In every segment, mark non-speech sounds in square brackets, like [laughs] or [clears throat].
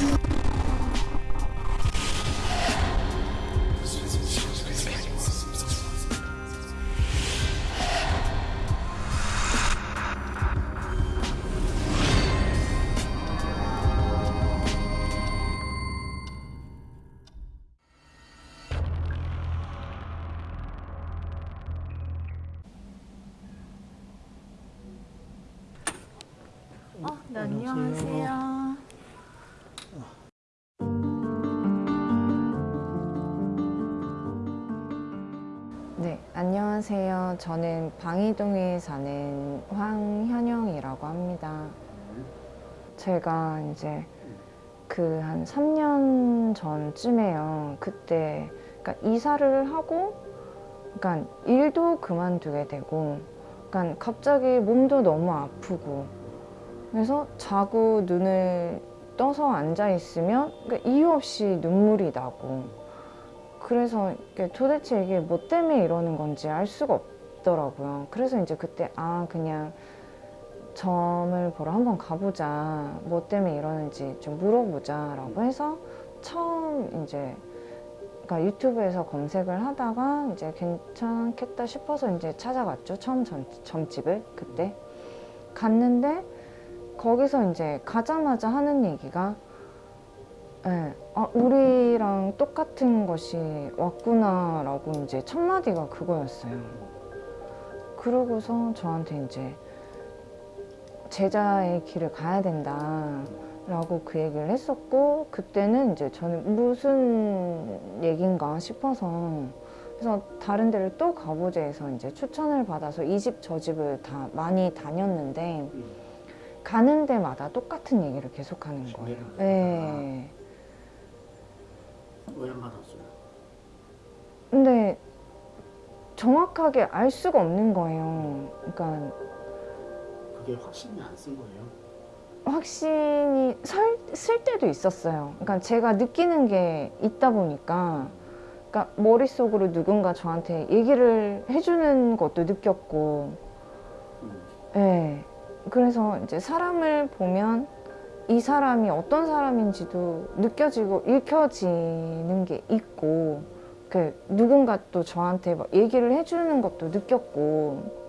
you 저는 방이동에 사는 황현영이라고 합니다. 제가 이제 그 한 3년 전쯤에요. 그때 그러니까 이사를 하고 그러니까 일도 그만두게 되고 그러니까 갑자기 몸도 너무 아프고 그래서 자고 눈을 떠서 앉아 있으면 그러니까 이유 없이 눈물이 나고 그래서 도대체 이게 뭐 때문에 이러는 건지 알 수가 없 더라고요. 그래서 이제 그때 아 그냥 점을 보러 한번 가보자. 뭐 때문에 이러는지 좀 물어보자 라고 해서 처음 이제 그러니까 유튜브에서 검색을 하다가 이제 괜찮겠다 싶어서 이제 찾아갔죠. 처음 점, 점집을 그때 갔는데 거기서 이제 가자마자 하는 얘기가 예, 아, 우리랑 똑같은 것이 왔구나 라고 이제 첫 마디가 그거였어요. 그러고서 저한테 이제 제자의 길을 가야 된다 라고 그 얘기를 했었고 그때는 이제 저는 무슨 얘긴가 싶어서 그래서 다른 데를 또 가보자 해서 이제 추천을 받아서 이 집 저 집을 다 많이 다녔는데 가는 데마다 똑같은 얘기를 계속하는 거예요. 네. 왜안 받았어요? 근데 정확하게 알 수가 없는 거예요. 그러니까 그게 확신이 안 쓴 거예요? 확신이 설, 쓸 때도 있었어요. 그러니까 제가 느끼는 게 있다 보니까 그러니까 머릿속으로 누군가 저한테 얘기를 해주는 것도 느꼈고 음. 네. 그래서 이제 사람을 보면 이 사람이 어떤 사람인지도 느껴지고 읽혀지는 게 있고 그 누군가 또 저한테 막 얘기를 해주는 것도 느꼈고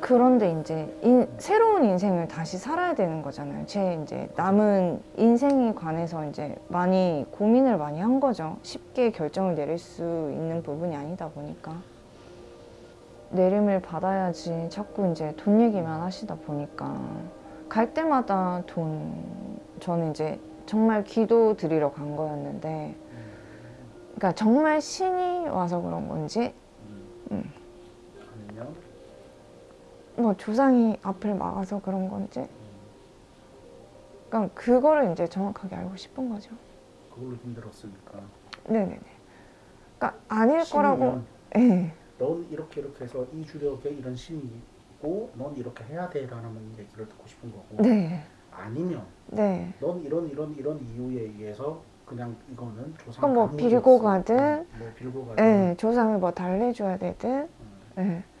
그런데 이제 인- 새로운 인생을 다시 살아야 되는 거잖아요. 제 이제 남은 인생에 관해서 이제 많이 고민을 많이 한 거죠. 쉽게 결정을 내릴 수 있는 부분이 아니다 보니까. 내림을 받아야지 자꾸 이제 돈 얘기만 하시다 보니까 갈 때마다 돈 저는 이제 정말 기도 드리러 간 거였는데 그러니까 정말 신이 와서 그런 건지 음. 아니면 뭐 조상이 앞을 막아서 그런 건지 그러니까 그거를 이제 정확하게 알고 싶은 거죠. 그걸로 힘들었으니까 네네네. 그러니까 아닐 거라고. 예. 넌 이렇게 이렇게 해서 이 주력에 이런 신이 있고 넌 이렇게 해야 돼 라는 얘기를 듣고 싶은 거고 네. 아니면 네. 넌 이런 이런 이런 이유에 의해서 그냥 이거는 조상 그럼 뭐. 빌고 가든, 음, 뭐 빌고 가든 예. 조상을 뭐 달래줘야 되든. 음. 예.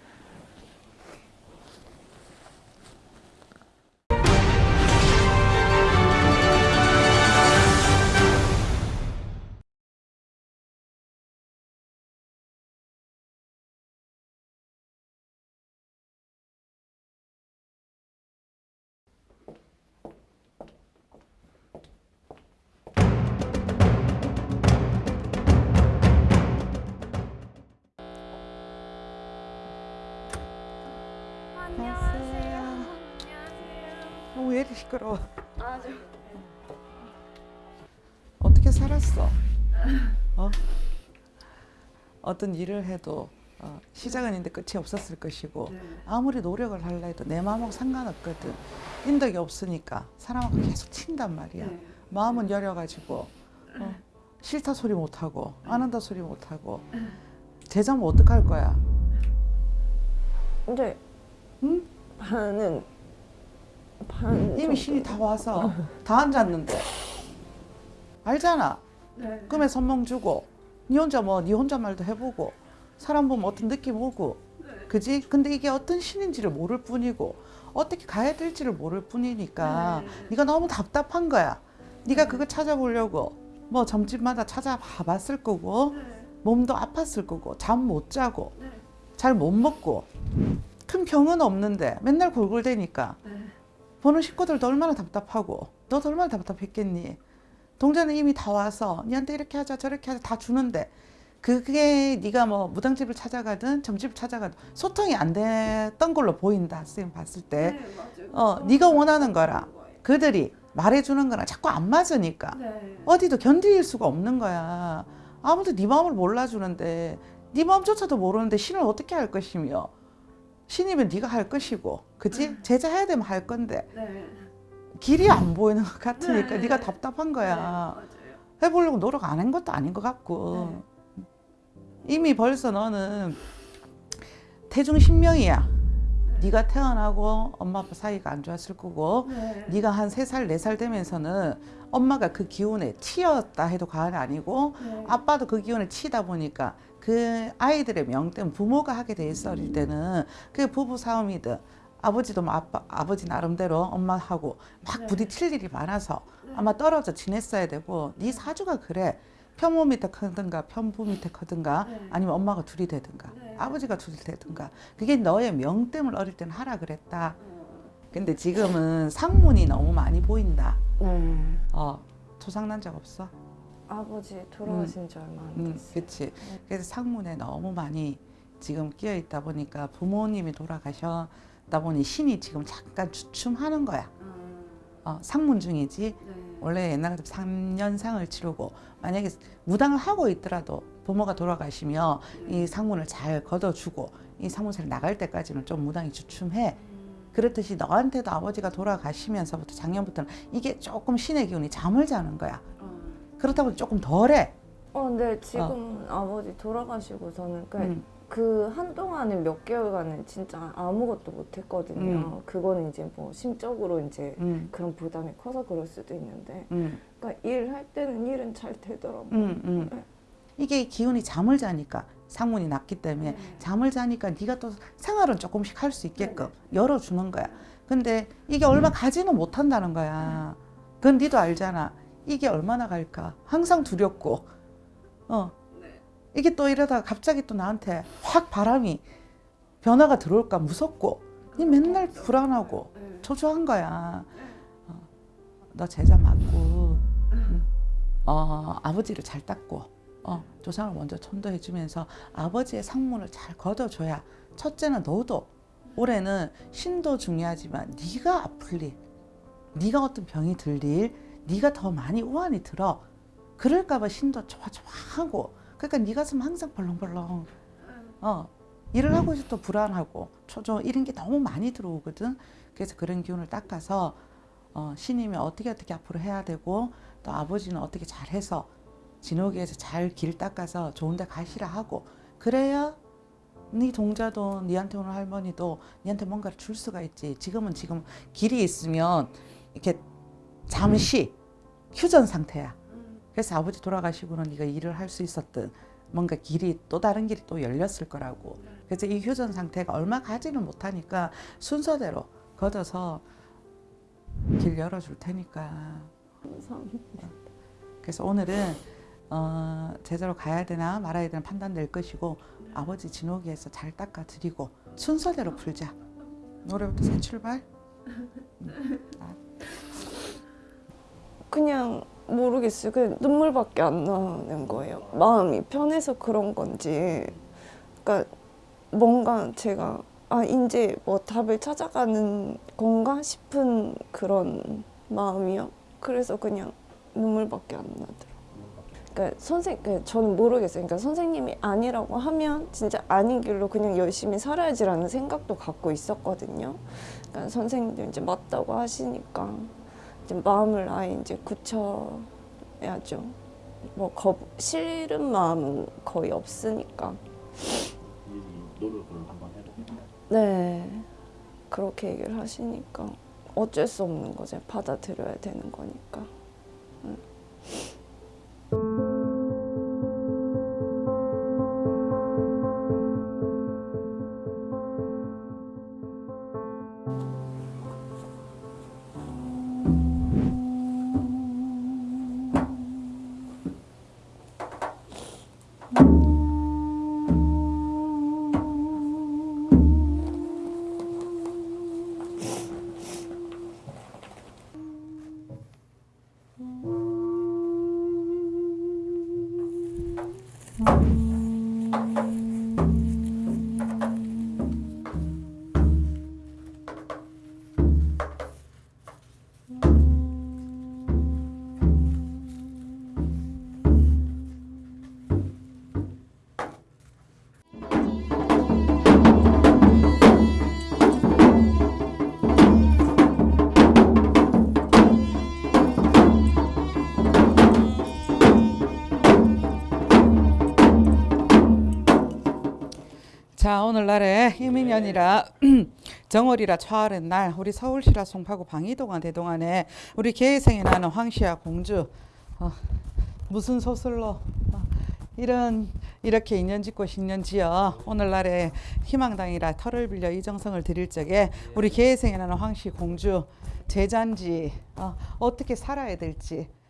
시끄러워? 아, 저 어떻게 살았어? 어? 어떤 일을 해도 어, 시작은 있는데 끝이 없었을 것이고 아무리 노력을 하려 해도 내 마음하고 상관없거든. 인덕이 없으니까 사람하고 계속 친단 말이야. 마음은 여려가지고 어, 싫다 소리 못하고 안 한다 소리 못하고 제자면 어떡할 거야? 이제 응? 반은 반 이미 신이 다 와서 다 앉았는데. 알잖아. 꿈에 선몽 주고 니 혼자 뭐 니 혼자 말도 해보고 사람 보면 어떤 느낌 오고 그지? 근데 이게 어떤 신인지를 모를 뿐이고 어떻게 가야 될지를 모를 뿐이니까 네가 너무 답답한 거야. 네가 그거 찾아보려고 뭐 점집마다 찾아봐 봤을 거고 몸도 아팠을 거고 잠 못 자고 잘 못 먹고 큰 병은 없는데 맨날 골골대니까 보는 식구들도 얼마나 답답하고 너도 얼마나 답답했겠니? 동자는 이미 다 와서 니한테 이렇게 하자 저렇게 하자 다 주는데 그게 네가 뭐 무당집을 찾아가든 점집을 찾아가든 소통이 안 됐던 걸로 보인다. 선생님 봤을 때. 어, 네가 원하는 거라. 그들이 말해주는 거랑 자꾸 안 맞으니까. 어디도 견딜 수가 없는 거야. 아무도 네 마음을 몰라주는데 네 마음조차도 모르는데 신을 어떻게 할 것이며 신이면 네가 할 것이고 그지 제자 해야 되면 할 건데. 길이 안 보이는 것 같으니까 네. 가 답답한 거야. 해보려고 노력 안 한 것도 아닌 것 같고. 이미 벌써 너는 태중 신명이야. 네가 태어나고 엄마 아빠 사이가 안 좋았을 거고 네. 가한 세 살 네 살 되면서는 엄마가 그 기운에 치였다 해도 과언이 아니고 아빠도 그 기운에 치다 보니까 그 아이들의 명 때문에 부모가 하게 돼 있어 어릴 때는 그 부부 싸움이든 아버지도 뭐 아빠 아버지 나름대로 엄마하고 막 부딪힐 일이 많아서 아마 떨어져 지냈어야 되고 네 사주가 그래. 편모 밑에 크든가 편부 밑에 크든가 아니면 엄마가 둘이 되든가 아버지가 둘이 되든가. 그게 너의 명 때문에 어릴 때는 하라 그랬다. 근데 지금은 상문이 너무 많이 보인다. 네. 어 조상난 적 없어? 아버지 돌아가신 지 얼마 안 음, 됐어요. 그치. 그래서 상문에 너무 많이 지금 끼어 있다 보니까 부모님이 돌아가셨다 보니 신이 지금 잠깐 주춤하는 거야. 어, 상문 중이지. 원래 옛날 같으면 3년상을 치르고 만약에 무당을 하고 있더라도 부모가 돌아가시면 이 상문을 잘 걷어주고 이 상문을 나갈 때까지는 좀 무당이 주춤해. 그렇듯이 너한테도 아버지가 돌아가시면서부터 작년부터는 이게 조금 신의 기운이 잠을 자는 거야 그렇다 보니 조금 덜해 어, 근데 지금 아버지 돌아가시고서는 그, 음. 그 한동안은 몇 개월간은 진짜 아무것도 못 했거든요. 그거는 이제 뭐 심적으로 이제 음, 그런 부담이 커서 그럴 수도 있는데 음, 그러니까 일할 때는 일은 잘 되더라고요. 음, 음. 네. 이게 기운이 잠을 자니까 상문이 났기 때문에 잠을 자니까 네가 또 생활은 조금씩 할 수 있게끔 열어주는 거야. 근데 이게 얼마 가지는 못한다는 거야. 그건 니도 알잖아. 이게 얼마나 갈까? 항상 두렵고, 어. 이게 또 이러다가 갑자기 또 나한테 확 바람이 변화가 들어올까? 무섭고, 니 맨날 불안하고. 초조한 거야. 어. 너 제자 맞고, 음. 어, 아버지를 잘 닦고, 어, 조상을 먼저 천도해 주면서 아버지의 상문을 잘 걷어줘야 첫째는 너도 올해는 신도 중요하지만 네가 아플 일, 네가 어떤 병이 들 일, 네가 더 많이 우환이 들어. 그럴까봐 신도 좋아 좋아하고 그러니까 네 가슴 항상 벌렁벌렁. 어 일을 하고 있어도 불안하고 초조 이런 게 너무 많이 들어오거든. 그래서 그런 기운을 닦아서 어, 신이면 어떻게 어떻게 앞으로 해야 되고 또 아버지는 어떻게 잘해서 진호기에서 잘 길 닦아서 좋은 데 가시라 하고 그래야 네 동자도 니한테 오는 할머니도 니한테 뭔가를 줄 수가 있지. 지금은 지금 길이 있으면 이렇게 잠시 휴전 상태야. 그래서 아버지 돌아가시고는 네가 일을 할 수 있었던 뭔가 길이 또 다른 길이 또 열렸을 거라고. 그래서 이 휴전 상태가 얼마 가지는 못하니까 순서대로 걷어서 길 열어줄 테니까. 그래서 오늘은 어, 제대로 가야 되나 말아야 되나 판단될 것이고 아버지 진호기에서 잘 닦아 드리고 순서대로 풀자. 노래부터 새 출발. 그냥 모르겠어요. 그냥 눈물밖에 안 나는 거예요. 마음이 편해서 그런 건지. 그러니까 뭔가 제가 아 이제 뭐 답을 찾아가는 건가 싶은 그런 마음이요. 그래서 그냥 눈물밖에 안 나더라고요. 그러니까 선생, 그러니까 저는 모르겠어요. 그러니까 선생님이 아니라고 하면 진짜 아닌 길로 그냥 열심히 살아야지라는 생각도 갖고 있었거든요. 그러니까 선생님도 이제 맞다고 하시니까 이제 마음을 아예 이제 굳혀야죠. 뭐 겁, 싫은 마음은 거의 없으니까. 네. 그렇게 얘기를 하시니까 어쩔 수 없는 거죠. 받아들여야 되는 거니까. 자 오늘날에 이민년이라 [clears throat] 정월이라 초하는 날 우리 서울시라 송파구 방이동안 대동안에 우리 계생에 나는 황씨와 공주 어, 무슨 소설로 어, 이런 이렇게 인연 짓고 신년 지어 오늘날에 희망당이라 털을 빌려 이정성을 드릴 적에 우리 계생에 나는 황씨 공주 제잔지 어, 어떻게 살아야 될지 어,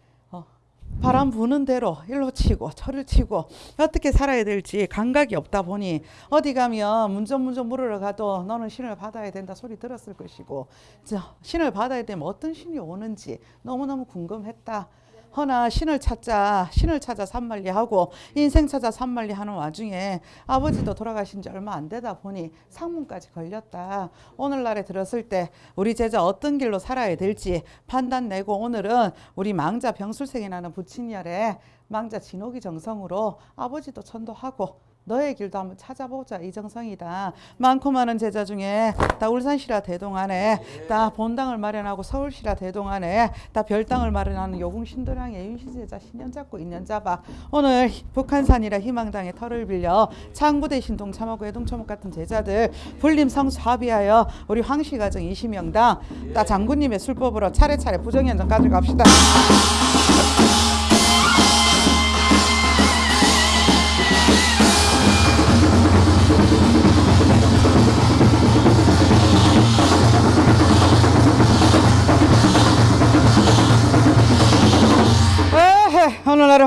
바람 부는 대로 일로 치고 철을 치고 어떻게 살아야 될지 감각이 없다 보니 어디 가면 문전문전 물으러 가도 너는 신을 받아야 된다 소리 들었을 것이고 저 신을 받아야 되면 어떤 신이 오는지 너무너무 궁금했다. 허나 신을 찾자 신을 찾아 산만리 하고 인생 찾아 산만리 하는 와중에 아버지도 돌아가신 지 얼마 안 되다 보니 상문까지 걸렸다. 오늘날에 들었을 때 우리 제자 어떤 길로 살아야 될지 판단 내고 오늘은 우리 망자 병술생이 나는 부친열에 망자 진옥이 정성으로 아버지도 천도하고 너의 길도 한번 찾아보자 이 정성이다. 많고 많은 제자 중에 다 울산시라 대동안에 다 본당을 마련하고 서울시라 대동안에 다 별당을 마련하는 요궁신도량의 윤시 제자 신년 잡고 인년 잡아 오늘 북한산이라 희망당의 털을 빌려 창부대 신동 참하고 해동초목 같은 제자들 불림 성수 합의하여 우리 황씨 가정 20명당 다 장군님의 술법으로 차례차례 부정연정 가져갑시다.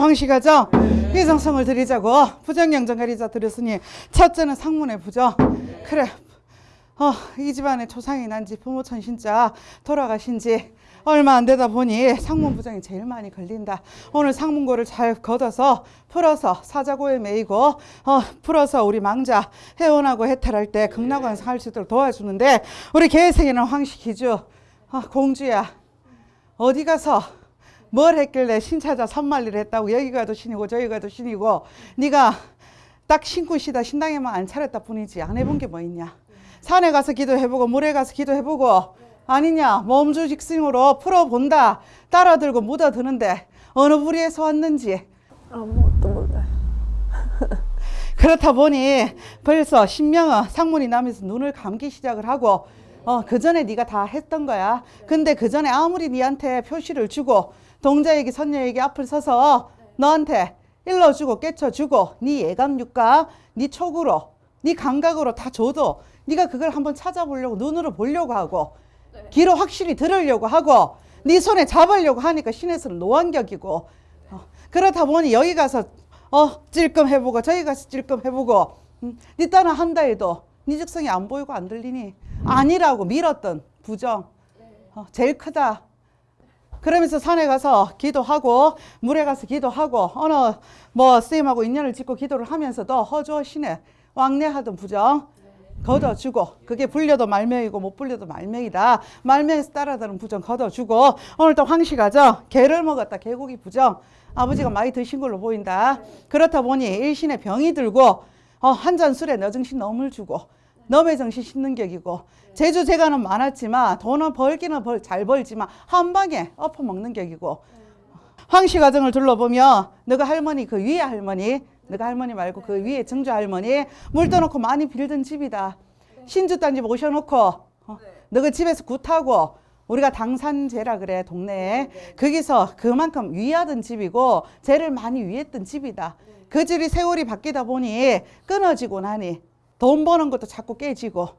황씨가죠? 이정성을 드리자고. 부정영정 가리자 드렸으니 첫째는 상문의 부정 그래. 어, 이 집안에 초상이 난지 부모 천 신자 돌아가신 지 얼마 안 되다 보니 상문 부정이 제일 많이 걸린다. 오늘 상문고를 잘 걷어서 풀어서 사자고에 매이고 어, 풀어서 우리 망자 해원하고 해탈할 때 극락원 살 수 있도록 도와주는데 우리 계생에는 황씨 기주. 어, 공주야 어디 가서 뭘 했길래 신차자 선말리를 했다고? 여기 가도 신이고 저기 가도 신이고. 네가 딱 신고 시다. 신당에만 안 차렸다 뿐이지. 안 해본 게 뭐 있냐? 산에 가서 기도해보고 물에 가서 기도해보고. 아니냐? 몸주 직승으로 풀어본다. 따라 들고 묻어드는데 어느 부리에서 왔는지. 아무것도 몰라요. [laughs] 그렇다 보니 벌써 신명은 상문이 나면서 눈을 감기 시작을 하고 어, 그 전에 네가 다 했던 거야. 근데 그 전에 아무리 네한테 표시를 주고 동자에게 선녀에게 앞을 서서 너한테 일러주고 깨쳐주고 네 예감 육각, 네 촉으로, 네 감각으로 다 줘도 네가 그걸 한번 찾아보려고 눈으로 보려고 하고 귀로 확실히 들으려고 하고 네 손에 잡으려고 하니까 신에서는 노안격이고 어, 그렇다 보니 여기 가서 어 찔끔 해보고 저기 가서 찔끔 해보고 음, 네 딴은 한다 해도 네 즉성이 안 보이고 안 들리니 아니라고 밀었던 부정. 어, 제일 크다 그러면서 산에 가서 기도하고 물에 가서 기도하고 어느 뭐 스님하고 인연을 짓고 기도를 하면서도 허주어 신에 왕래하던 부정 걷어주고 그게 불려도 말명이고 못 불려도 말명이다. 말명에서 따라다는 부정 걷어주고 오늘 또 황씨가죠? 개를 먹었다 개고기 부정. 아버지가 많이 드신 걸로 보인다. 그렇다 보니 일신에 병이 들고 어, 한잔 술에 너 정신 너물 주고 너의 정신 씻는 격이고. 제주 재간은 많았지만 돈은 벌기는 벌, 잘 벌지만 한 방에 엎어 먹는 격이고. 황씨 가정을 둘러보면 너가 할머니 그 위에 할머니 너가 할머니 말고 그 위에 정주 할머니 물 떠놓고 많이 빌던 집이다. 신주 땅집 오셔놓고 어, 너가 집에서 굿하고 우리가 당산제라 그래 동네에. 거기서 그만큼 위하던 집이고 죄를 많이 위했던 집이다. 그 집이 세월이 바뀌다 보니 끊어지고 나니 돈 버는 것도 자꾸 깨지고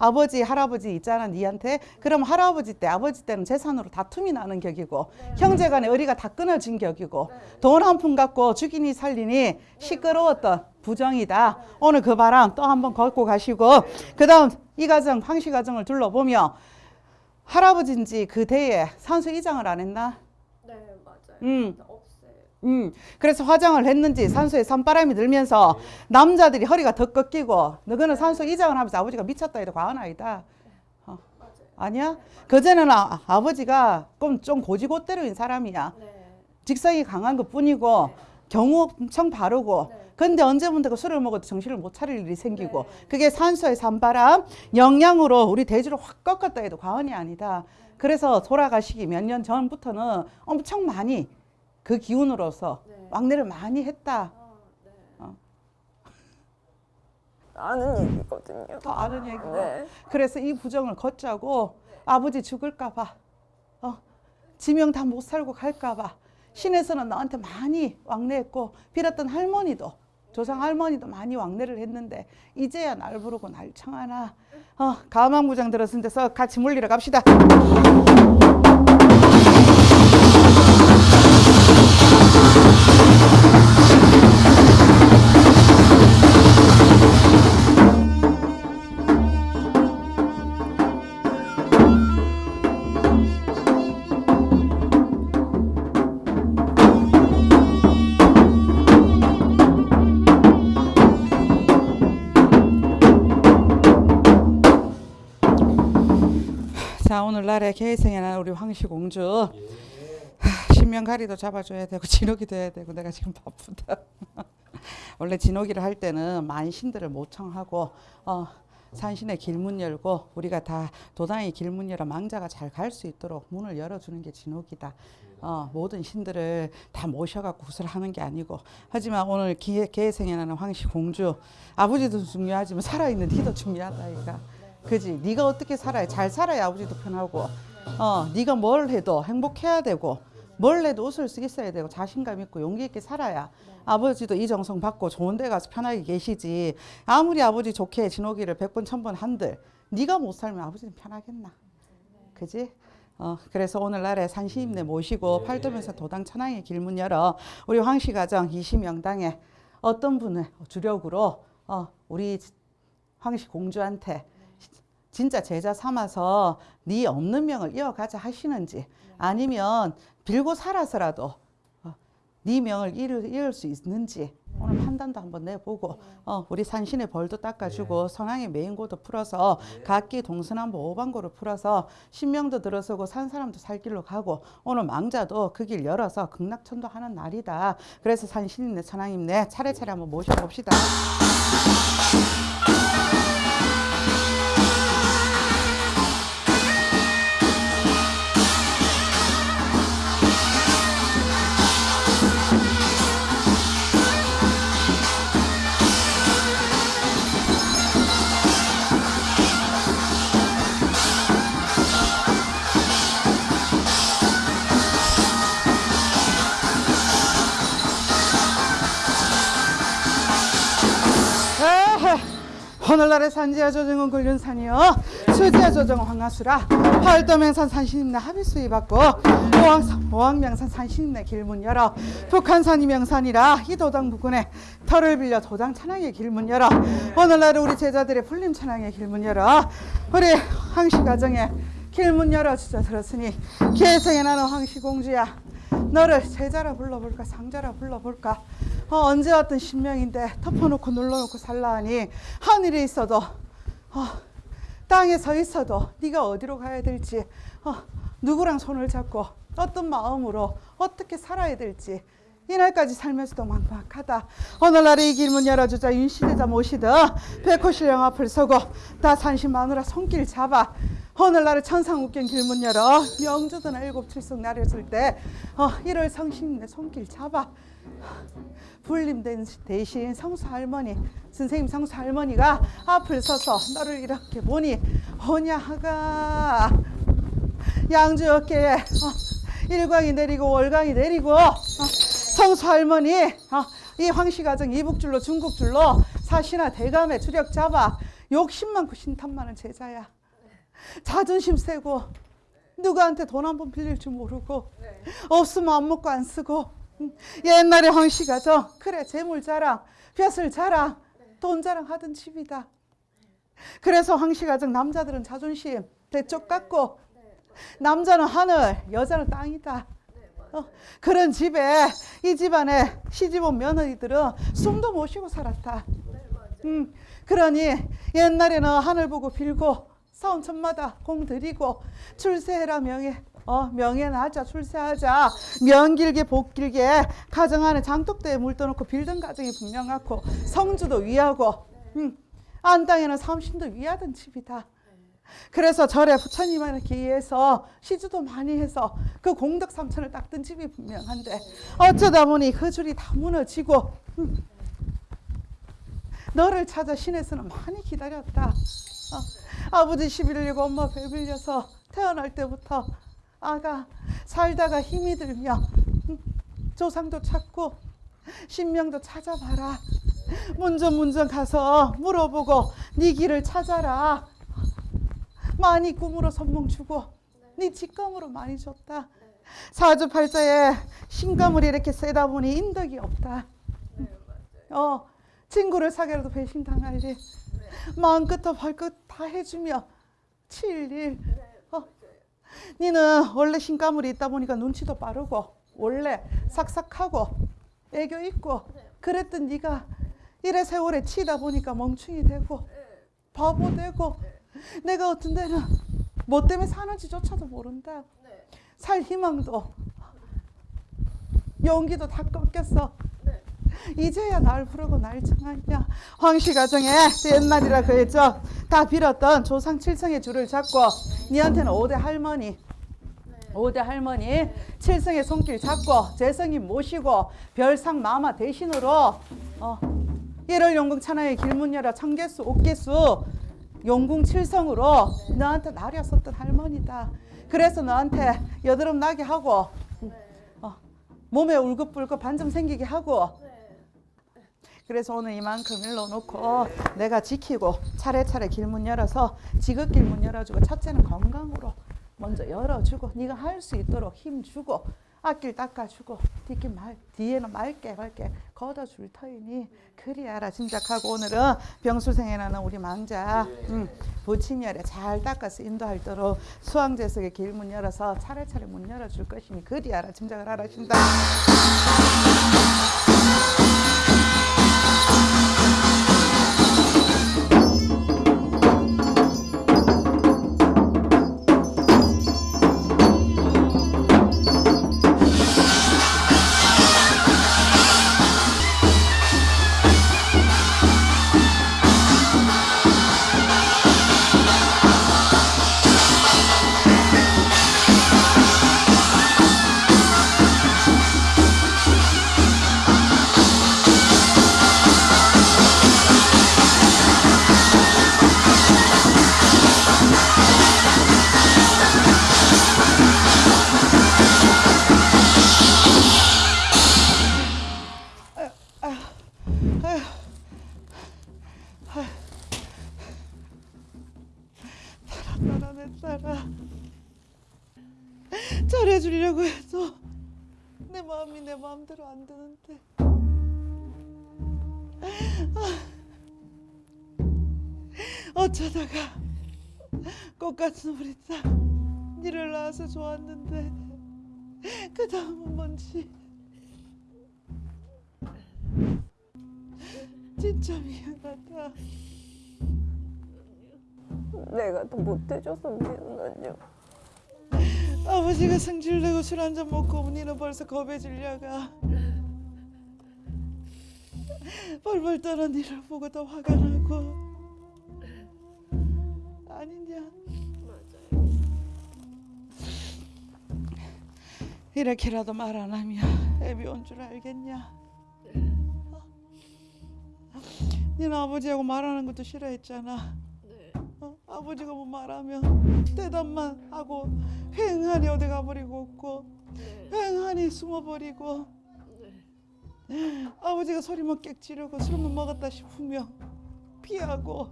아버지 할아버지 있잖아 니한테. 그럼 할아버지 때 아버지 때는 재산으로 다툼이 나는 격이고 형제간에 의리가 다 끊어진 격이고 돈한 푼 갖고 죽이니 살리니 시끄러웠던 부정이다. 오늘 그 바람 또 한번 걷고 가시고 그 다음 이 가정 황씨 가정을 둘러보며 할아버지인지 그 대에 산수 이장을 안 했나? 네, 맞아요. 음. 음, 그래서 화장을 했는지 산소에 산바람이 들면서 남자들이 허리가 더 꺾이고 너거는 산소 이장을 하면서 아버지가 미쳤다 해도 과언 아니다. 어. 아니야? 그전에는 아, 아버지가 좀, 좀 고지고대로인 사람이야. 직성이 강한 것 뿐이고 경우 엄청 바르고 근데 언제부터 그 술을 먹어도 정신을 못 차릴 일이 생기고 그게 산소의 산바람 영양으로 우리 대지를 확 꺾었다 해도 과언이 아니다. 그래서 돌아가시기 몇 년 전부터는 엄청 많이 그 기운으로서 왕래를 많이 했다. 아는 얘기거든요. 더 아는 얘기고. 네. 그래서 이 부정을 걷자고 아버지 죽을까봐, 어, 지명 다 못 살고 갈까봐 신에서는 나한테 많이 왕래했고 빌었던 할머니도 조상 할머니도 많이 왕래를 했는데 이제야 날 부르고 날 청하나 어, 가망부장 들었은 데서 같이 물리러 갑시다. 오늘날의 난 우리 황씨공주. 하, 신명가리도 잡아줘야 되고 진옥이도 해야 되고 내가 지금 바쁘다. [laughs] 원래 진옥이를 할 때는 만신들을 모청하고 어, 산신의 길문 열고 우리가 다 도당의 길문 열어 망자가 잘 갈 수 있도록 문을 열어주는 게 진옥이다. 어, 모든 신들을 다 모셔갖고 구슬하는 게 아니고. 하지만 오늘 기회, 개성에 나는 황씨공주. 아버지도 중요하지만 살아있는 니도 중요하다 이가 그지? 네가 어떻게 살아야 잘 살아야 아버지도 편하고 어 네가 뭘 해도 행복해야 되고 뭘 해도 웃을 수 있어야 되고 자신감 있고 용기 있게 살아야 아버지도 이 정성 받고 좋은 데 가서 편하게 계시지 아무리 아버지 좋게 진호기를 백번천번 한들 네가 못 살면 아버지는 편하겠나 그지? 어, 그래서 오늘날에 산시임내 모시고 팔도면서 도당 천왕의 길문 열어 우리 황씨 가정 이시명당에 어떤 분을 주력으로 어, 우리 황씨 공주한테 진짜 제자 삼아서 네 없는 명을 이어가자 하시는지 아니면 빌고 살아서라도 어, 네 명을 이을, 수 있는지 오늘 판단도 한번 내보고 어, 우리 산신의 벌도 닦아주고 선왕의 메인고도 풀어서 각기 동서남북 오방고를 풀어서 신명도 들어서고 산 사람도 살 길로 가고 오늘 망자도 그 길 열어서 극락천도 하는 날이다. 그래서 산신임내 천왕임내 차례차례 한번 모셔봅시다. 오늘날의 산지야 조정은 굴륜 산이요 수지야 조정은 황하수라. 활도명산 산신임내 합의수위 받고 오왕, 오왕명산 산신임내 길문 열어. 북한산이 명산이라 이 도당 부근에 터를 빌려 도당 찬양의 길문 열어. 오늘날 우리 제자들의 풀림 찬양의 길문 열어. 우리 황씨 가정에 길문 열어 주자 들었으니 개성에 나는 황씨 공주야 너를 제자라 불러볼까 상자라 불러볼까? 어, 언제 왔던 신명인데 덮어놓고 눌러놓고 살라하니? 하늘에 있어도 어, 땅에 서 있어도 네가 어디로 가야 될지 어, 누구랑 손을 잡고 어떤 마음으로 어떻게 살아야 될지. 이날까지 살면서도 막막하다. 오늘날의 이 길문 열어주자. 윤시대자 모시듯 백호신령 앞을 서고 다 산신 마누라 손길 잡아 오늘날의 천상욱경 길문 열어. 명주든 일곱 칠성 나렸을 때 어, 1월 성신 내 손길 잡아. 불림 된 대신 성수 할머니 선생님 성수 할머니가 앞을 서서 너를 이렇게 보니 오냐하가. 양주 어깨에 어, 일광이 내리고 월광이 내리고 어, 성수 할머니 어, 이 황씨 가정 이북줄로 중국줄로 사시나 대감에 주력 잡아 욕심 많고 신탄 많은 제자야 자존심 세고 누구한테 돈 한 번 빌릴 줄 모르고 없으면 안 먹고 안 쓰고. 음, 옛날에 황씨 가정 그래 재물 자랑 벼슬 자랑 돈 자랑 하던 집이다. 그래서 황씨 가 정 남자들은 자존심 대쪽 깎고 남자는 하늘 여자는 땅이다. 어, 그런 집에 이 집안에 시집온 며느리들은 숨도 못 쉬고 살았다. 음, 그러니 옛날에는 하늘 보고 빌고 사원천마다 공 들이고 출세해라 명예 어 명예는 하자 출세하자 명 길게 복 길게 가정 안에 장독대에 물 떠놓고 빌던 가정이 분명하고 성주도 위하고 음, 안 땅에는 삼신도 위하던 집이다. 그래서 절에 부처님을 기해서 시주도 많이 해서 그 공덕 삼천을 닦던 집이 분명한데 어쩌다 보니 그 줄이 다 무너지고 음, 너를 찾아 신에서는 많이 기다렸다. 어, 아버지 시 빌리고 엄마 배 빌려서 태어날 때부터 아가 살다가 힘이 들며 음, 조상도 찾고 신명도 찾아봐라. 문전문전 가서 물어보고 네 길을 찾아라. 많이 꿈으로 선몽 주고 네 직감으로 많이 줬다. 사주팔자에 신감을 이렇게 세다 보니 인덕이 없다. 어 친구를 사귀라도 배신 당할 일, 마음 끝과 발끝 다 해주며 칠 일. 어, 니는 원래 신가물이 있다 보니까 눈치도 빠르고 원래 삭삭하고 애교 있고 그랬던 네가 이래 세월에 치다 보니까 멍충이 되고 바보 되고 내가 어떤 데는 뭐 때문에 사는지조차도 모른다. 살 희망도 용기도 다 꺾였어. 이제야 날 부르고 날 청하냐. 황씨 가정에 옛날이라 그랬죠. 다 빌었던 조상 칠성의 줄을 잡고 니한테는 오대 할머니 오대 할머니 칠성의 손길 잡고 재성이 모시고 별상 마마 대신으로 어, 일월 용궁 천하의 길문 열어 청개수 옥개수 용궁 칠성으로 너한테 나렸었던 할머니다. 그래서 너한테 여드름 나게 하고 어, 몸에 울긋불긋 반점 생기게 하고 그래서 오늘 이만큼 일러놓고 내가 지키고 차례차례 길문 열어서 지긋길 문 열어주고 첫째는 건강으로 먼저 열어주고 네가 할 수 있도록 힘주고 앞길 닦아주고 뒷길 말, 뒤에는 맑게 맑게 걷어줄 터이니 그리하라 짐작하고 오늘은 병수생에 나는 우리 망자 음, 부친열에 잘 닦아서 인도할도록 수왕제석의 길 문 열어서 차례차례 문 열어줄 것이니 그리하라 짐작을 하라 신다 주려고 해도 내 마음이 내 마음대로 안 되는데. 아, 어쩌다가 꽃같은 우리 딸 니를 낳아서 좋았는데 그 다음은 뭔지 진짜 미안하다. 내가 더 못해줘서 미안하죠. 아버지가 승질내고 술 한 잔 먹고 언니는 벌써 겁에 질려가 벌벌 떠는 니를 보고 더 화가 나고 아니냐 이렇게라도 말 안 하면 애비 온 줄 알겠냐 어? 니는 아버지하고 말하는 것도 싫어했잖아 어? 아버지가 뭐 말하면 대답만 하고 휑하니 어디 가버리고 없고 휑하니 숨어버리고. 아버지가 소리만 깨 지르고 술만 먹었다 싶으면 피하고.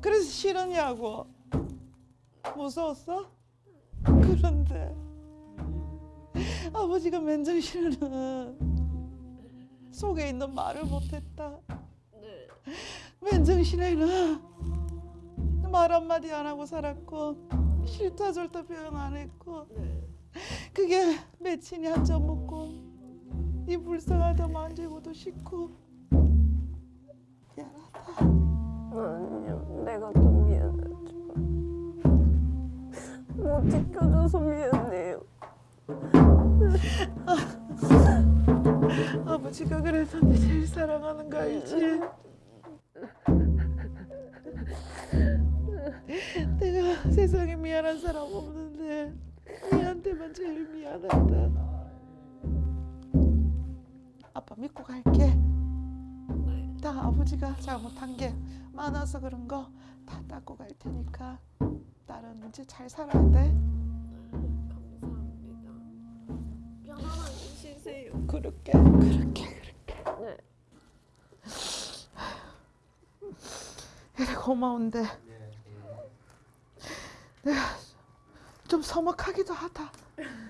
그래서 싫었냐고. 무서웠어? 그런데 아버지가 맨정신에는 속에 있는 말을 못했다 맨정신에는 말 한마디 안 하고 살았고 싫다 절다 표현 안 했고 그게 며칠이 한 잔 먹고 이 불쌍하다 만지고도 싫고 미안하다 아니요, 내가 더 미안하지만 못 지켜줘서 미안해요. 아버지가 그래서 내 제일 사랑하는 거 알지? 내가 세상에 미안한 사람 없는데 니한테만 제일 미안하다 아빠 믿고 갈게 다 아버지가 잘못한 게 많아서 그런 거 다 닦고 갈 테니까 딸은 이제 잘 살아야 돼 감사합니다. 편안하게 쉬세요. 그렇게 그렇게 네. 그래 고마운데 내가 좀 서먹하기도 하다.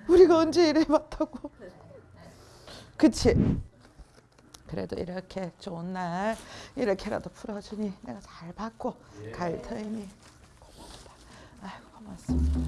우리가 언제 이래 봤다고. 그치? 그래도 이렇게 좋은 날 이렇게라도 풀어주니 내가 잘 받고 갈 터이니 고맙다. 아이고 고맙습니다.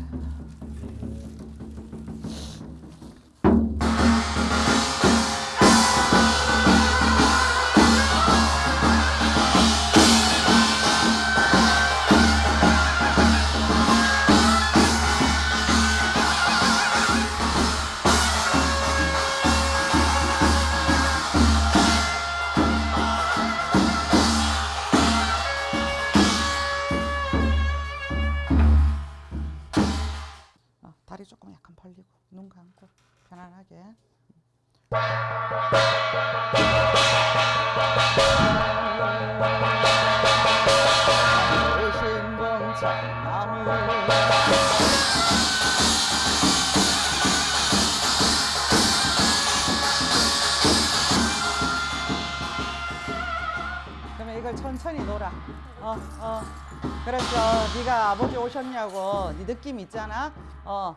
있잖아. 어.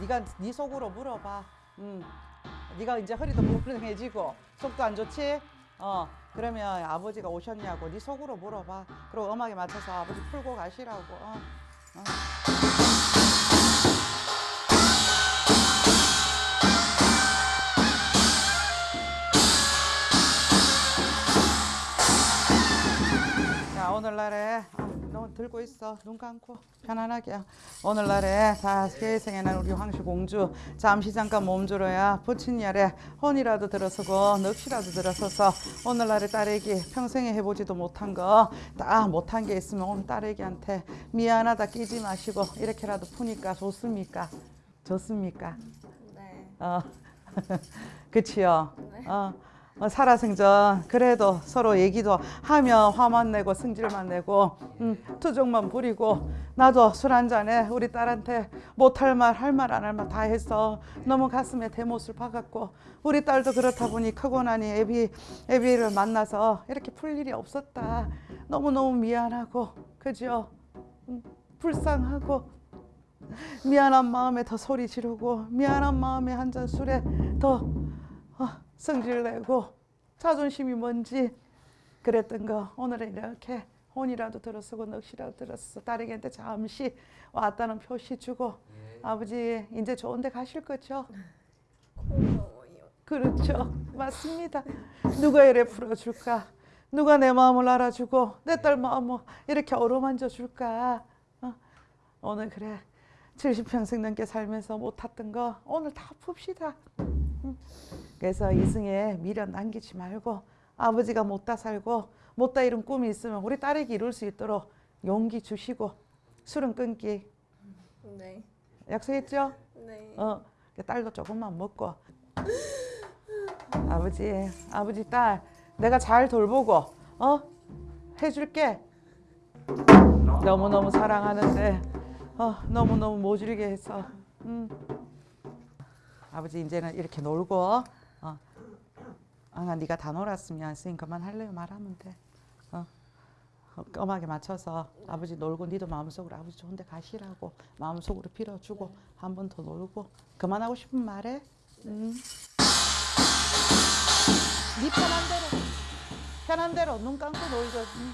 네가 네 속으로 물어봐. 음. 네가 이제 허리도 불편해지고 속도 안 좋지? 어. 그러면 아버지가 오셨냐고 네 속으로 물어봐. 그리고 음악에 맞춰서 아버지 풀고 가시라고. 어. 어. 자 오늘날에 들고 있어. 눈 감고. 편안하게. 오늘날에 다 세상에 난 우리 황씨 공주. 잠시 잠깐 몸주로야. 부친열에 혼이라도 들어서고 넋이라도 들어서서 오늘날의 딸애기 평생에 해보지도 못한 거 다 못한 게 있으면 오늘 딸애기한테 미안하다 끼지 마시고 이렇게라도 푸니까 좋습니까? 좋습니까? 네. 어. [laughs] 그치요? 어. 어, 살아생전 그래도 서로 얘기도 하며 화만 내고 승질만 내고 음, 투정만 부리고 나도 술 한 잔에 우리 딸한테 못할 말 할 말 안 할 말 다 했어 너무 가슴에 대못을 박았고 우리 딸도 그렇다 보니 크고 나니 애비 애비를 만나서 이렇게 풀 일이 없었다. 너무 너무 미안하고 그죠? 음, 불쌍하고 미안한 마음에 더 소리 지르고 미안한 마음에 한 잔 술에 더 어, 성질 내고 자존심이 뭔지 그랬던 거 오늘은 이렇게 혼이라도 들어서고 넋이라도 들었어 딸에게한테 잠시 왔다는 표시 주고 아버지 이제 좋은 데 가실 거죠? 고마워요. 그렇죠. 맞습니다. 누가 이래 풀어줄까? 누가 내 마음을 알아주고 내 딸 마음을 이렇게 어루만져 줄까? 어? 오늘 그래. 70평생 넘게 살면서 못 탔던 거 오늘 다 풉시다. 응. 그래서 이승에 미련 남기지 말고 아버지가 못다 살고 못다 이룬 꿈이 있으면 우리 딸에게 이룰 수 있도록 용기 주시고 술은 끊기 네. 약속했죠? 네. 어, 그 딸도 조금만 먹고. 아버지, 아버지 딸, 내가 잘 돌보고, 어, 해줄게. 너무 너무 사랑하는데, 어, 너무 너무 모질게 해서, 음. 아버지 이제는 이렇게 놀고, 어, 아, 네가 다 놀았으면 쓰인 그만 할래요 말하면 돼. 어. 어, 껌하게 맞춰서 아버지 놀고 니도 마음속으로 아버지 좋은 데 가시라고 마음속으로 빌어주고 한 번 더 놀고 그만하고 싶은 말해 음. 네 편한 대로 편한 대로 눈 감고 놀죠 음.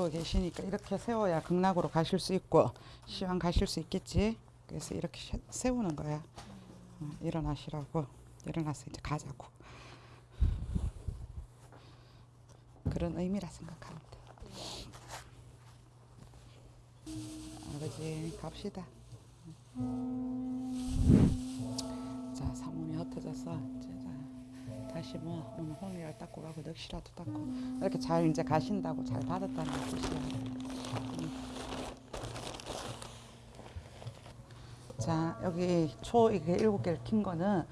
가시니까 이렇게 세워야 극락으로 가실 수 있고 시황 가실 수 있겠지. 그래서 이렇게 세- 세우는 거야. 어, 일어나시라고 일어나서 이제 가자고 그런 의미라 돼. 아버지 갑시다. 자 사문이 흩어져서 다시 뭐 오늘 혼이를 닦고 가고 넋이라도 닦고 이렇게 잘 이제 가신다고 잘 받았다는 뜻이야. 음. 자 여기 초 이게 일곱 개를 킨 거는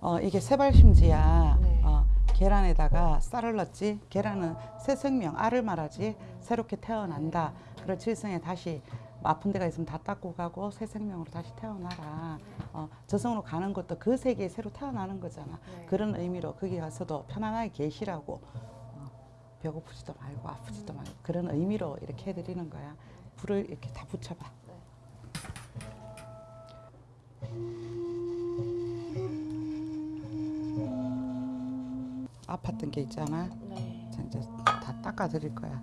어 이게 세발심지야. 네. 어, 계란에다가 쌀을 넣었지. 계란은 새 생명 알을 말하지. 새롭게 태어난다. 그럴 칠성에 다시 아픈 데가 있으면 다 닦고 가고 새 생명으로 다시 태어나라. 어, 저승으로 가는 것도 그 세계에 새로 태어나는 거잖아. 네. 그런 의미로 거기 가서도 편안하게 계시라고 어, 배고프지도 말고 아프지도 말고 그런 의미로 이렇게 해드리는 거야. 불을 이렇게 다 붙여봐. 아팠던 게 있잖아. 네. 자, 이제 다 닦아 드릴 거야.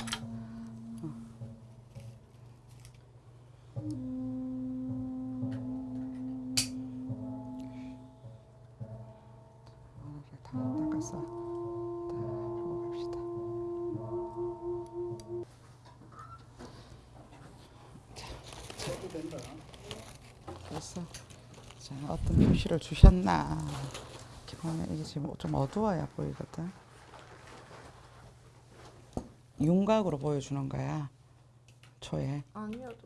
표시를 주셨나? 이렇게 보면 이게 지금 좀 어두워야 보이거든. 윤곽으로 보여주는 거야. 초에. 아니어도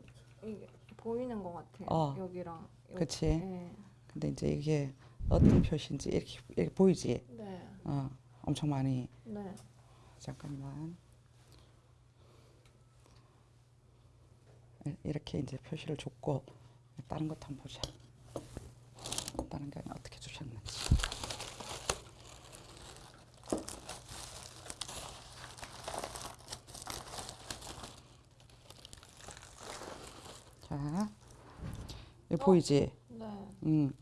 이게 보이는 것 같아요. 어. 여기랑 여기. 그치? 네. 근데 이제 이게 어떤 표시인지 이렇게, 이렇게 보이지? 네. 어, 엄청 많이. 네. 잠깐만. 이- 이렇게 이제 표시를 줬고 다른 것도 한번 보자. 다른 게 어떻게 주셨는지. 자, 여기 보이지? 네. 음,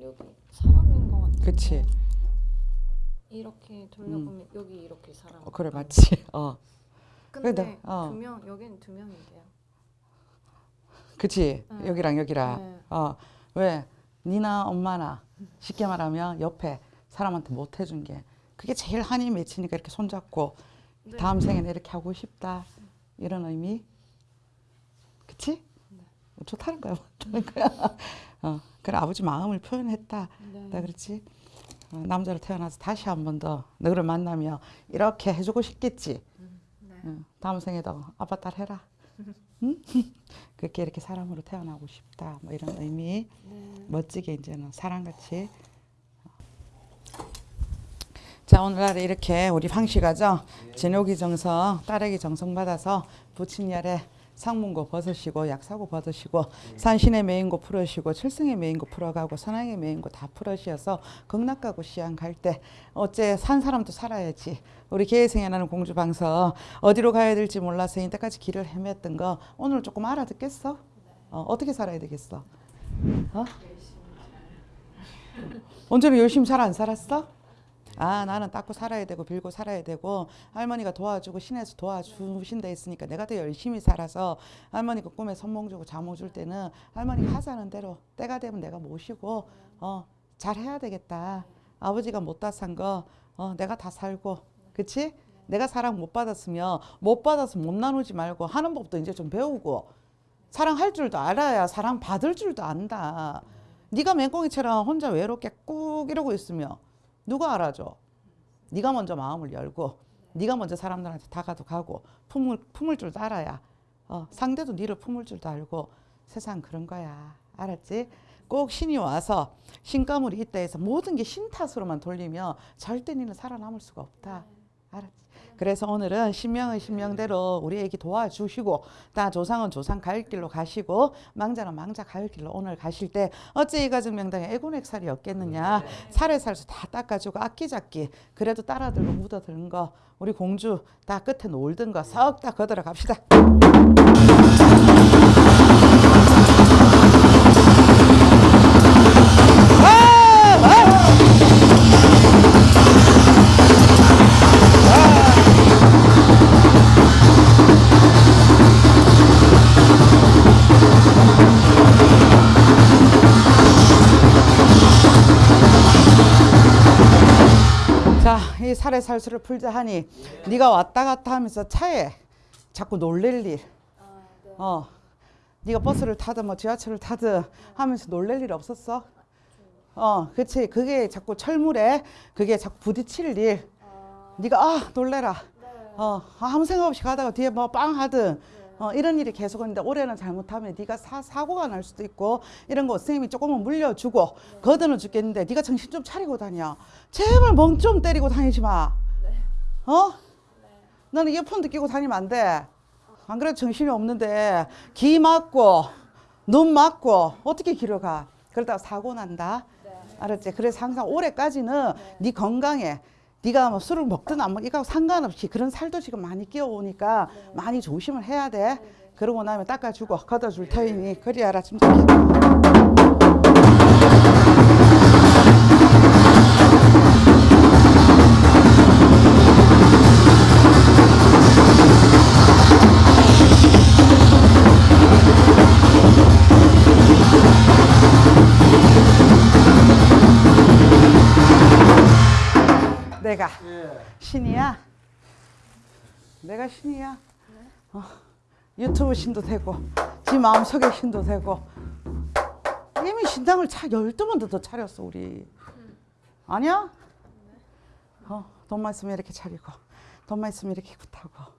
여기 사람인 것 같아요. 그치. 이렇게 돌려보면 여기 이렇게 사람. 어, 그래. 맞지. [laughs] 어, 근데 어. 두 명, 여기는 두 명인데요. 그치. 네. 여기랑 여기랑. 네. 어, 왜? 니나 엄마나 쉽게 말하면 옆에 사람한테 못 해준 게 그게 제일 한이 맺히니까 이렇게 손잡고 네. 다음 생에는 이렇게 하고 싶다 이런 의미 그치? 네. 좋다는 거야 좋다는 거야 [laughs] 어, 그래 아버지 마음을 표현했다 네. 나 그렇지 어, 남자로 태어나서 다시 한 번 더 너를 만나면 이렇게 해주고 싶겠지 네. 응, 다음 생에도 아빠 딸 해라 [laughs] 응? [laughs] 그렇게 이렇게 사람으로 태어나고 싶다 뭐 이런 의미 네. 멋지게 이제는 사랑같이 자 오늘날에 이렇게 우리 황씨가죠 진옥이 정성 딸에게 정성 받아서 부친열에 상문고 벗으시고 약사고 벗으시고 산신의 메인고 풀으시고 칠승의 메인고 풀어가고 선왕의 메인고 다 풀으셔서 극락가고 시안 갈 때 어째 산 사람도 살아야지 우리 나는 공주방서 어디로 가야 될지 몰라서 이때까지 길을 헤맸던 거 오늘 조금 알아듣겠어? 어, 어떻게 살아야 되겠어? 어? 언제는 열심히 잘 안 살았어? 아 나는 닦고 살아야 되고 빌고 살아야 되고 할머니가 도와주고 신에서 도와주신 데 있으니까 내가 더 열심히 살아서 할머니가 꿈에 선몽 주고 자몽 줄 때는 할머니가 하자는 대로 때가 되면 내가 모시고 어 잘해야 되겠다 아버지가 못다 산 거 어, 내가 다 살고 그치? 내가 사랑 못 받았으면 못 받아서 못 나누지 말고 하는 법도 이제 좀 배우고 사랑할 줄도 알아야 사랑 받을 줄도 안다. 네가 맹꽁이처럼 혼자 외롭게 꾹 이러고 있으면 누가 알아줘? 네가 먼저 마음을 열고 네가 먼저 사람들한테 다가도 가고 품을 품을 줄도 알아야 어, 상대도 네를 품을 줄도 알고 세상 그런 거야. 알았지? 꼭 신이 와서 신가물이 있다 해서 모든 게 신 탓으로만 돌리면 절대 니는 살아남을 수가 없다. 알았지? 그래서 오늘은 신명의 신명대로 우리 애기 도와주시고 다 조상은 조상 갈 길로 가시고 망자는 망자 갈 길로 오늘 가실 때 어째 이 가정 명당에 애군액 살이 없겠느냐? 살에 살수 다 닦아주고 아끼잡기 그래도 따라들고 묻어드는 거 우리 공주 다 끝에 놀던 거석다 거들어 갑시다 자, 이 살의 살수를 풀자 하니 예. 네가 왔다 갔다 하면서 차에 자꾸 놀랠 일. 아, 네. 어. 네가 버스를 타든 뭐 지하철을 타든 하면서 놀랠 일 없었어? 어, 그치. 그게 자꾸 철물에 그게 자꾸 부딪힐 일. 아. 네가 아, 놀래라. 네. 어, 아무 생각 없이 가다가 뒤에 뭐 빵 하든 어, 이런 일이 계속 있는데 올해는 잘못하면 네가 사, 사고가 날 수도 있고 이런 거 선생님이 조금은 물려주고 거드는 죽겠는데 네가 정신 좀 차리고 다녀. 제발 멍 좀 때리고 다니지 마. 어? 너는 이어폰도 끼고 다니면 안 돼. 안 그래도 정신이 없는데 귀 막고 눈 막고 어떻게 길어 가? 그러다가 사고 난다. 알았지? 그래서 항상 올해까지는 네 건강에 네가 뭐 술을 먹든 안 먹든 이거 상관없이 그런 살도 지금 많이 끼어오니까 많이 조심을 해야 돼. 그러고 나면 닦아주고 걷어줄 터이니 그리 알아 침착해. 내가 예. 신이야. 내가 신이야. 어, 유튜브 신도 되고, 지 마음속에 신도 되고. 이미 신당을 차 12번도 더 차렸어, 우리. 아니야? 어, 돈만 있으면 이렇게 차리고, 돈만 있으면 이렇게 굿하고.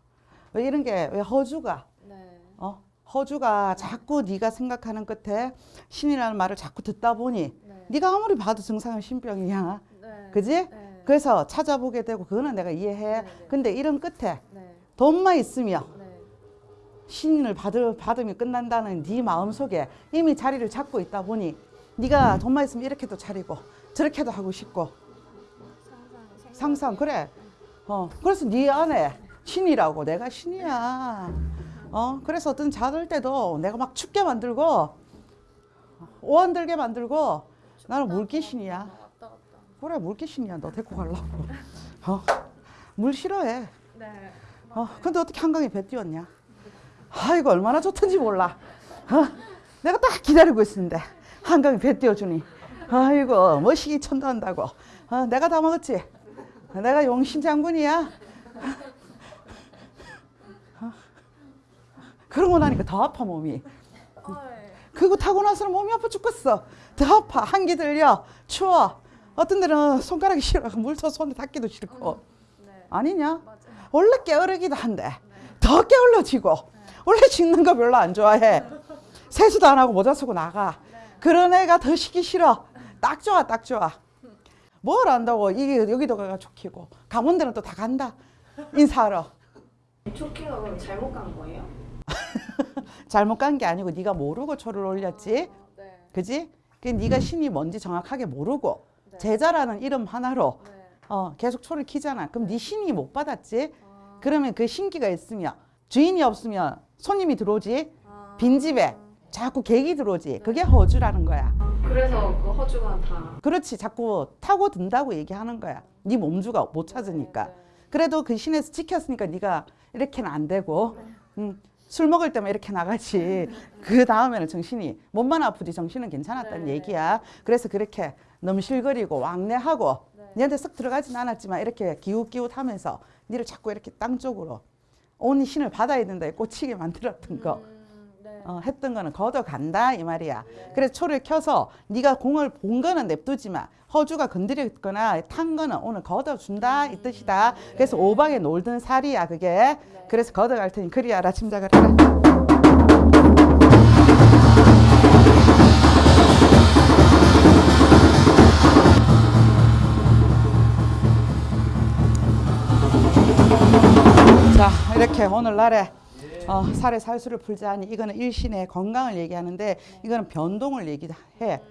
왜 이런 게, 왜 허주가, 네. 어? 허주가 자꾸 네가 생각하는 끝에 신이라는 말을 자꾸 듣다 보니 네. 네가 아무리 봐도 증상은 신병이야. 네. 그지? 네. 그래서 찾아보게 되고 그거는 내가 이해해. 네, 네. 근데 이런 끝에 네. 돈만 있으면 네. 신을 받을 받으면 끝난다는 네 마음 속에 이미 자리를 잡고 있다 보니 네가 돈만 있으면 이렇게도 차리고 저렇게도 하고 싶고 상상 상상 그래. 어 그래서 네 안에 신이라고 내가 신이야. 어 그래서 어떤 자들 때도 내가 막 춥게 만들고 오한 들게 만들고 나는 물귀신이야. 그래 물 귀신이야. 너 데리고 가려고. 어? 물 싫어해. 네. 어, 근데 어떻게 한강에 배 띄웠냐? 아이고 얼마나 좋던지 몰라. 어? 내가 딱 기다리고 있었는데 한강에 배 띄워주니 아이고 멋시기 천도한다고. 어, 내가 다 먹었지. 내가 용신 장군이야. 어? 그러고 나니까 더 아파 몸이. 그거 타고 나서는 몸이 아파 죽겠어. 더 아파. 한기 들려. 추워. 어떤 데는 손가락이 싫어. 물터 손에 닿기도 싫고. 네. 아니냐? 맞아요. 원래 게으르기도 한데 더 게을러지고 원래 짖는 거 별로 안 좋아해 세수도 안 하고 모자 쓰고 나가 그런 애가 더 시기 싫어 딱 좋아 딱 좋아 뭘 안다고 이게 여기도 가가 좋기고 강원도는 또 다 간다 인사하러 조끼가 그럼 잘못 간 거예요? [laughs] 잘못 간 게 아니고 네가 모르고 초를 올렸지 네. 그지? 그 네가 신이 뭔지 정확하게 모르고 네. 제자라는 이름 하나로 네. 어, 계속 초를 키잖아. 그럼 네 신이 못 받았지? 아. 그러면 그 신기가 있으면 주인이 없으면 손님이 들어오지? 아. 빈집에 자꾸 객이 들어오지? 그게 허주라는 거야. 아, 그래서 그 허주가 다. 그렇지. 자꾸 타고 든다고 얘기하는 거야. 네 몸주가 못 찾으니까. 네, 네. 그래도 그 신에서 지켰으니까 네가 이렇게는 안 되고 음, 술 먹을 때만 이렇게 나가지. 그 다음에는 정신이 몸만 아프지 정신은 괜찮았다는 네. 얘기야. 그래서 그렇게 넘실거리고 왕래하고 네. 니한테 썩 들어가진 않았지만 이렇게 기웃기웃하면서 니를 자꾸 이렇게 땅 쪽으로 온 신을 받아야 된다에 꽂히게 만들었던 거 음, 네. 어, 했던 거는 걷어간다 이 말이야. 그래서 초를 켜서 네가 공을 본 거는 냅두지만 허주가 건드렸거나 탄 거는 오늘 걷어준다 이 뜻이다. 그래서 오방에 놀던 살이야 그게. 그래서 걷어갈 테니 그리 알아 짐작을 해라. 자 이렇게 오늘날에 어, 살의 살수를 풀자 하니 이거는 일신의 건강을 얘기하는데 이거는 변동을 얘기해.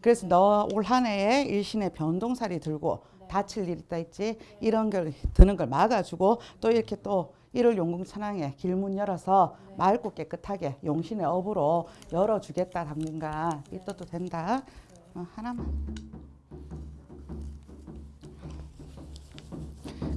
그래서 너 올 한 해에 일신의 변동살이 들고 다칠 일 있다 있지 이런 걸 드는 걸 막아주고 또 이렇게 또 일월 용궁천왕에 길문 열어서 맑고 깨끗하게 용신의 업으로 열어주겠다 당분간 이 뜻도 된다. 어, 하나만.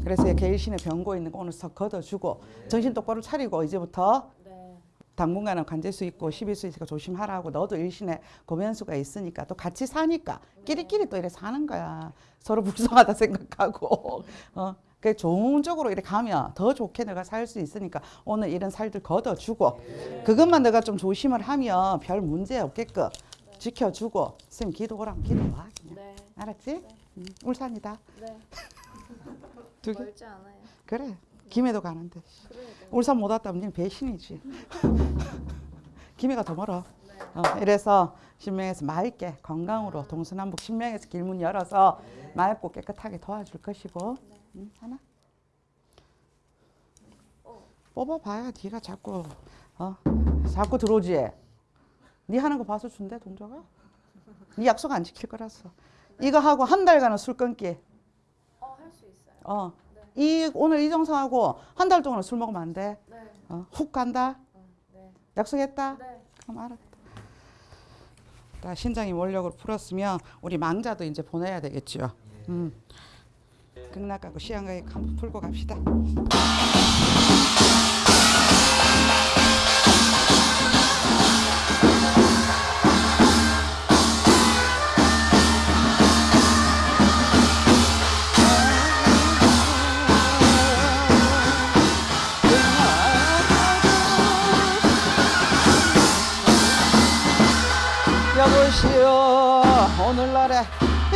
그래서 이렇게 일신의 병고 있는 거 오늘 석 걷어주고 정신 똑바로 차리고 이제부터 네. 당분간은 관제수 있고 십일수 있으니까 조심하라고 너도 일신에 고면수가 있으니까 또 같이 사니까 끼리끼리 또 이래 사는 거야 서로 불쌍하다 [laughs] 생각하고 어. 그 좋은 쪽으로 이렇게 가면 더 좋게 내가 살 수 있으니까 오늘 이런 살들 걷어주고 그것만 내가 좀 조심을 하면 별 문제 없게끔 지켜주고 쌤 기도 오라면 기도 와 그냥 네. 알았지? 음, 울산이다 네. 두 개? 멀지 않아요. 그래. 김해도 가는데. 그래야 돼. 울산 못 왔다면 니는 배신이지. [laughs] 김해가 더 멀어. 네. 어, 이래서 신명에서 맑게 건강으로 동서남북 신명에서 길문 열어서 맑고 깨끗하게 도와줄 것이고. 응, 하나? 뽑아봐야 네가 자꾸 어 자꾸 들어오지. 네 하는 거 봐서 준대 동자가? 네 약속 안 지킬 거라서. 이거 하고 한 달간은 술 끊기. 어, 어. 이 오늘 이정서하고 한 달 동안 술 먹으면 안 돼. 네. 어, 훅 간다. 네. 약속했다. 네. 그럼 알았다. 자, 신장이 원력으로 풀었으면 우리 망자도 이제 보내야 되겠죠. 음. 극락하고 시향가에 한번 풀고 갑시다.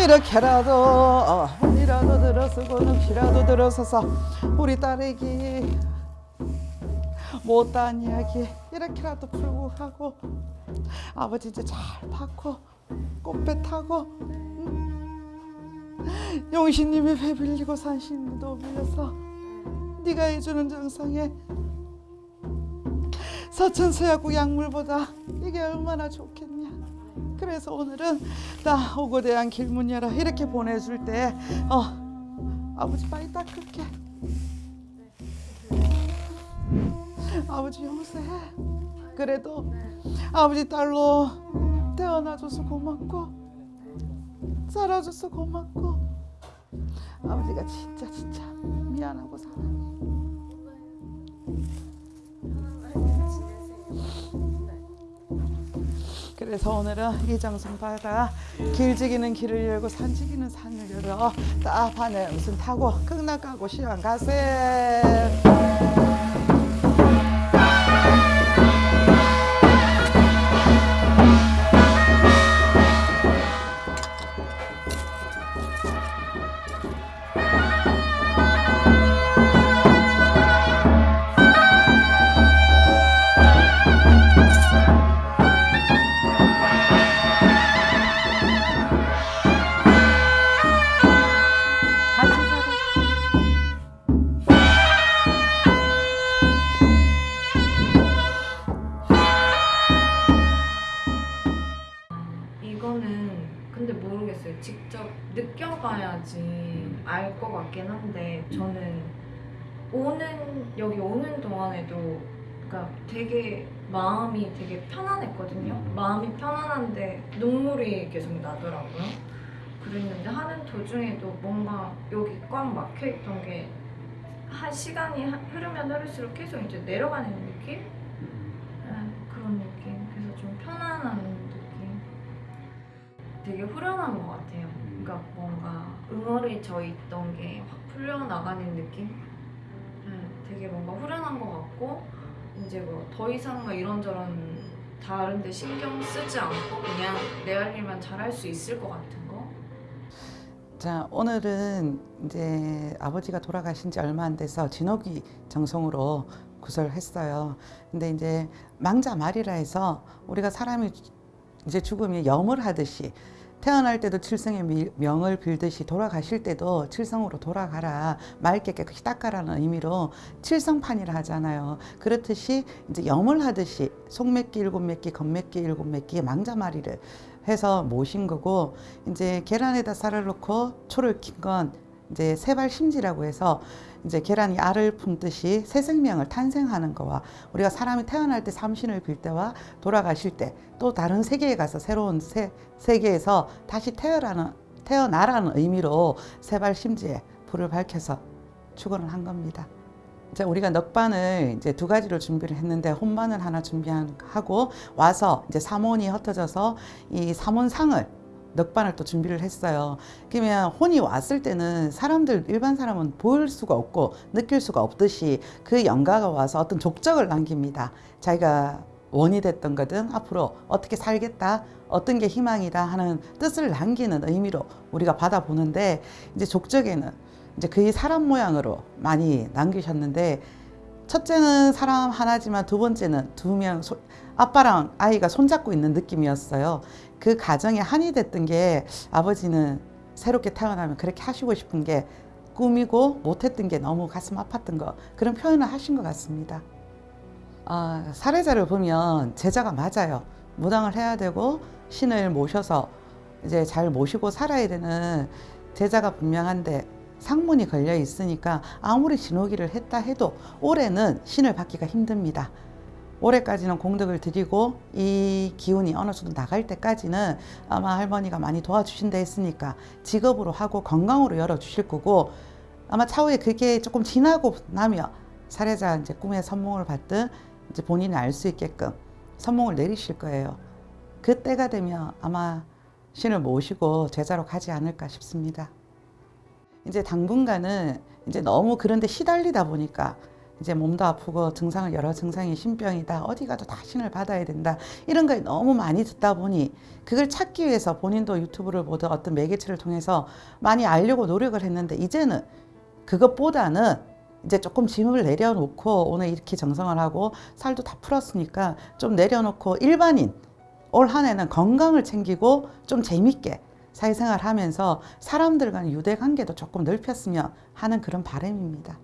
이렇게라도 어, 혼이라도 들어서고 늪이라도 들어서서 우리 딸에게 못한 이야기 이렇게라도 풀고 가고 아버지 이제 잘 받고 꽃배 타고 응? 용신님이 배 빌리고 산신도 빌려서 네가 해주는 정성에 서천서약국 약물보다 이게 얼마나 좋겠냐. 그래서 오늘은 나 오고 대한 길문 열어 이렇게 보내줄 때 어, 아버지 빨리 닦을게. 아버지 용서해. 그래도 아버지 딸로 태어나줘서 고맙고 살아줘서 고맙고 아버지가 진짜 진짜 미안하고 사랑해. 그래서 오늘은 이 정성 받아 길지기는 길을 열고 산지기는 산을 열어 따판에 무슨 타고 극락 가고 시간 가세. 여기 오는 동안에도 그러니까 되게 마음이 되게 편안했거든요. 마음이 편안한데 눈물이 계속 나더라고요. 그랬는데 하는 도중에도 뭔가 여기 꽉 막혀 있던 게 한 시간이 하- 흐르면 흐를수록 계속 이제 내려가는 느낌? 네, 그런 느낌. 그래서 좀 편안한 느낌. 되게 후련한 것 같아요. 그러니까 뭔가 응어리져 있던 게 확 풀려나가는 느낌? 네, 되게 뭔가 후련한 것 같고 이제 뭐 더 이상 막 이런저런 다른데 신경 쓰지 않고 그냥 내 할 일만 잘할 수 있을 것 같은 거? 자 오늘은 이제 아버지가 돌아가신 지 얼마 안 돼서 진옥이 정성으로 구설했어요. 근데 이제 망자 말이라 해서 우리가 사람이 이제 죽으면 염을 하듯이 태어날 때도 칠성의 미- 명을 빌듯이 돌아가실 때도 칠성으로 돌아가라 맑게 깨끗이 닦아라는 의미로 칠성판이라 하잖아요. 그렇듯이 이제 염을 하듯이 속맥기 일곱 맥기, 겉맥기 일곱 맥기 망자마리를 해서 모신 거고 이제 계란에다 쌀을 넣고 초를 킨건 이제 세발 심지라고 해서 이제 계란이 알을 품듯이 새 생명을 탄생하는 거와 우리가 사람이 태어날 때 삼신을 빌 때와 돌아가실 때 또 다른 세계에 가서 새로운 세, 세계에서 다시 태어나는 태어나라는 의미로 세발 심지에 불을 밝혀서 축원을 한 겁니다. 이제 우리가 넉반을 이제 두 가지로 준비를 했는데 혼반을 하나 준비하고 와서 이제 삼원이 흩어져서 이 삼원상을 넉반을 또 준비를 했어요. 그러면 혼이 왔을 때는 사람들 일반 사람은 볼 수가 없고 느낄 수가 없듯이 그 영가가 와서 어떤 족적을 남깁니다. 자기가 원이 됐던 거든 앞으로 어떻게 살겠다 어떤 게 희망이다 하는 뜻을 남기는 의미로 우리가 받아보는데 이제 족적에는 이제 거의 사람 모양으로 많이 남기셨는데 첫째는 사람 하나지만 두 번째는 두 명 아빠랑 아이가 손잡고 있는 느낌이었어요. 그 가정에 한이 됐던 게 아버지는 새롭게 태어나면 그렇게 하시고 싶은 게 꿈이고 못했던 게 너무 가슴 아팠던 거 그런 표현을 하신 것 같습니다. 아, 사례자를 보면 제자가 맞아요. 무당을 해야 되고 신을 모셔서 이제 잘 모시고 살아야 되는 제자가 분명한데 상문이 걸려 있으니까 아무리 진호기를 했다 해도 올해는 신을 받기가 힘듭니다. 올해까지는 공덕을 드리고 이 기운이 어느 정도 나갈 때까지는 아마 할머니가 많이 도와주신다 했으니까 직업으로 하고 건강으로 열어주실 거고 아마 차후에 그게 조금 지나고 나면 사례자 이제 꿈에 선몽을 받든 이제 본인이 알 수 있게끔 선몽을 내리실 거예요. 그때가 되면 아마 신을 모시고 제자로 가지 않을까 싶습니다. 이제 당분간은 이제 너무 그런데 시달리다 보니까 이제 몸도 아프고 증상을 여러 증상이 신병이다 어디 가도 다 신을 받아야 된다 이런 걸 너무 많이 듣다 보니 그걸 찾기 위해서 본인도 유튜브를 보든 어떤 매개체를 통해서 많이 알려고 노력을 했는데 이제는 그것보다는 이제 조금 짐을 내려놓고 오늘 이렇게 정성을 하고 살도 다 풀었으니까 좀 내려놓고 일반인 올 한 해는 건강을 챙기고 좀 재밌게 사회생활 하면서 사람들 간 유대 관계도 조금 넓혔으면 하는 그런 바람입니다.